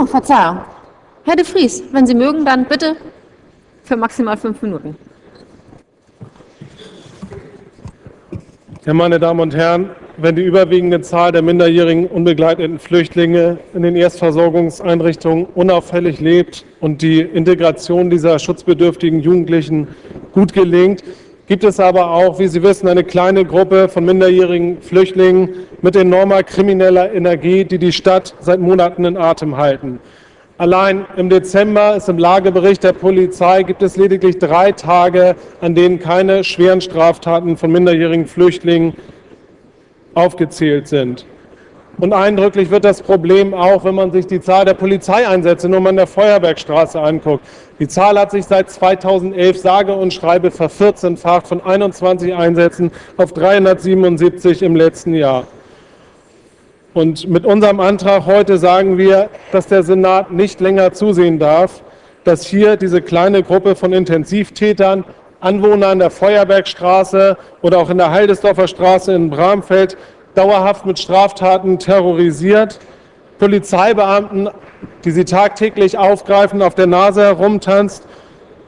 Oh, Verzeihung. Herr de Vries, wenn Sie mögen, dann bitte für maximal fünf Minuten. Ja, meine Damen und Herren, wenn die überwiegende Zahl der minderjährigen unbegleiteten Flüchtlinge in den Erstversorgungseinrichtungen unauffällig lebt und die Integration dieser schutzbedürftigen Jugendlichen gut gelingt, gibt es aber auch, wie Sie wissen, eine kleine Gruppe von minderjährigen Flüchtlingen mit enormer krimineller Energie, die die Stadt seit Monaten in Atem halten. Allein im Dezember ist im Lagebericht der Polizei gibt es lediglich drei Tage, an denen keine schweren Straftaten von minderjährigen Flüchtlingen aufgezählt sind. Und eindrücklich wird das Problem auch, wenn man sich die Zahl der Polizeieinsätze nur mal in der Feuerbergstraße anguckt. Die Zahl hat sich seit 2011 sage und schreibe vervierzehnfacht von 21 Einsätzen auf 377 im letzten Jahr. Und mit unserem Antrag heute sagen wir, dass der Senat nicht länger zusehen darf, dass hier diese kleine Gruppe von Intensivtätern, Anwohnern der Feuerbergstraße oder auch in der Heildesdorfer Straße in Bramfeld dauerhaft mit Straftaten terrorisiert, Polizeibeamten, die sie tagtäglich aufgreifen, auf der Nase herumtanzt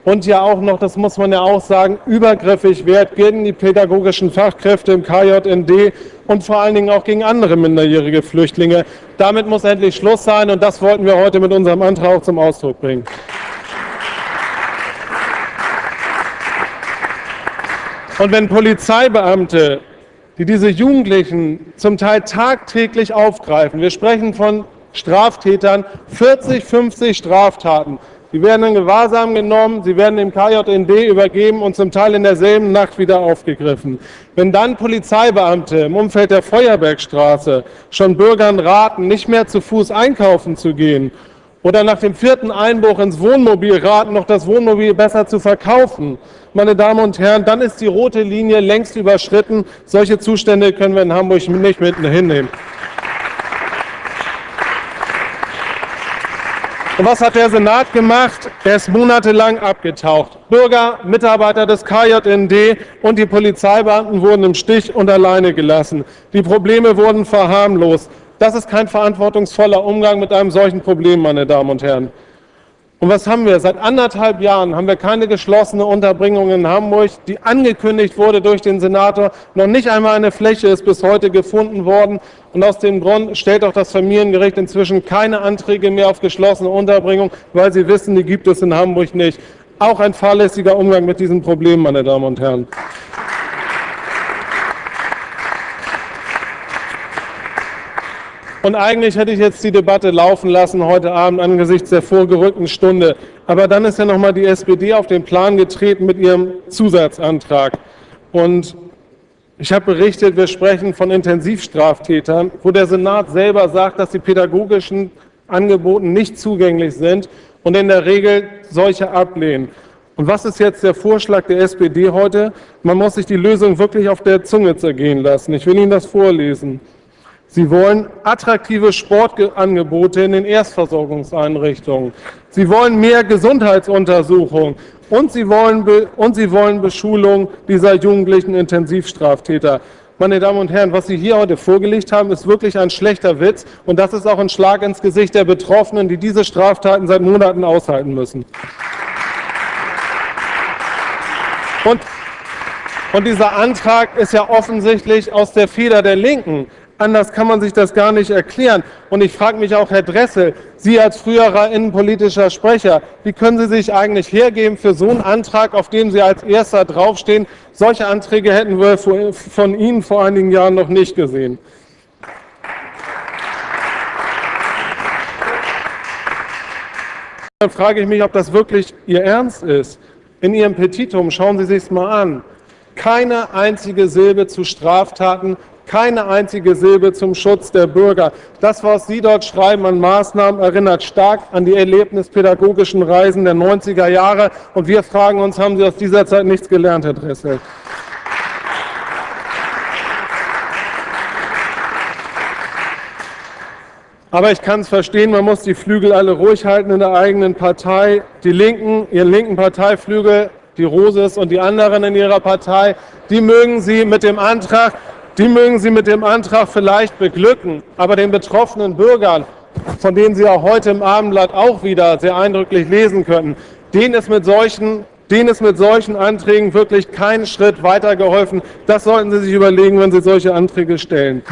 und ja auch noch, das muss man ja auch sagen, übergriffig wert gegen die pädagogischen Fachkräfte im KJND und vor allen Dingen auch gegen andere minderjährige Flüchtlinge. Damit muss endlich Schluss sein und das wollten wir heute mit unserem Antrag auch zum Ausdruck bringen. Und wenn Polizeibeamte die diese Jugendlichen zum Teil tagtäglich aufgreifen. Wir sprechen von Straftätern, 40, 50 Straftaten. Sie werden in Gewahrsam genommen, sie werden dem KJND übergeben und zum Teil in derselben Nacht wieder aufgegriffen. Wenn dann Polizeibeamte im Umfeld der Feuerbergstraße schon Bürgern raten, nicht mehr zu Fuß einkaufen zu gehen oder nach dem vierten Einbruch ins Wohnmobil raten, noch das Wohnmobil besser zu verkaufen, meine Damen und Herren, dann ist die rote Linie längst überschritten. Solche Zustände können wir in Hamburg nicht mit hinnehmen. Und was hat der Senat gemacht? Er ist monatelang abgetaucht. Bürger, Mitarbeiter des KJND und die Polizeibeamten wurden im Stich und alleine gelassen. Die Probleme wurden verharmlost. Das ist kein verantwortungsvoller Umgang mit einem solchen Problem, meine Damen und Herren. Und was haben wir? Seit anderthalb Jahren haben wir keine geschlossene Unterbringung in Hamburg, die angekündigt wurde durch den Senator. Noch nicht einmal eine Fläche ist bis heute gefunden worden. Und aus dem Grund stellt auch das Familiengericht inzwischen keine Anträge mehr auf geschlossene Unterbringung, weil sie wissen, die gibt es in Hamburg nicht. Auch ein fahrlässiger Umgang mit diesem Problem, meine Damen und Herren. Und eigentlich hätte ich jetzt die Debatte laufen lassen heute Abend angesichts der vorgerückten Stunde. Aber dann ist ja noch mal die SPD auf den Plan getreten mit ihrem Zusatzantrag. Und ich habe berichtet, wir sprechen von Intensivstraftätern, wo der Senat selber sagt, dass die pädagogischen Angebote nicht zugänglich sind und in der Regel solche ablehnen. Und was ist jetzt der Vorschlag der SPD heute? Man muss sich die Lösung wirklich auf der Zunge zergehen lassen. Ich will Ihnen das vorlesen. Sie wollen attraktive Sportangebote in den Erstversorgungseinrichtungen. Sie wollen mehr Gesundheitsuntersuchungen und Sie wollen, und Sie wollen Beschulung dieser jugendlichen Intensivstraftäter. Meine Damen und Herren, was Sie hier heute vorgelegt haben, ist wirklich ein schlechter Witz und das ist auch ein Schlag ins Gesicht der Betroffenen, die diese Straftaten seit Monaten aushalten müssen. Und, und dieser Antrag ist ja offensichtlich aus der Feder der Linken. Anders kann man sich das gar nicht erklären. Und ich frage mich auch, Herr Dressel, Sie als früherer innenpolitischer Sprecher, wie können Sie sich eigentlich hergeben für so einen Antrag, auf dem Sie als Erster draufstehen? Solche Anträge hätten wir von Ihnen vor einigen Jahren noch nicht gesehen. Dann frage ich mich, ob das wirklich Ihr Ernst ist. In Ihrem Petitum, schauen Sie sich es mal an, keine einzige Silbe zu Straftaten keine einzige Silbe zum Schutz der Bürger. Das, was Sie dort schreiben an Maßnahmen, erinnert stark an die erlebnispädagogischen Reisen der 90er Jahre. Und wir fragen uns, haben Sie aus dieser Zeit nichts gelernt, Herr Dressel? Aber ich kann es verstehen, man muss die Flügel alle ruhig halten in der eigenen Partei. Die Linken, ihren linken Parteiflügel, die Roses und die anderen in ihrer Partei, die mögen Sie mit dem Antrag die mögen Sie mit dem Antrag vielleicht beglücken, aber den betroffenen Bürgern von denen Sie auch heute im Abendblatt auch wieder sehr eindrücklich lesen könnten, denen ist mit solchen denen ist mit solchen Anträgen wirklich kein Schritt weitergeholfen. Das sollten Sie sich überlegen, wenn Sie solche Anträge stellen.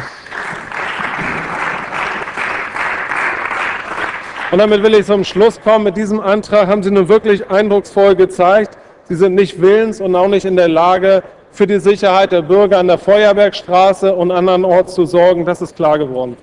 Und damit will ich zum Schluss kommen. Mit diesem Antrag haben Sie nun wirklich eindrucksvoll gezeigt, Sie sind nicht willens und auch nicht in der Lage, für die Sicherheit der Bürger an der Feuerbergstraße und andernorts zu sorgen. Das ist klar geworden.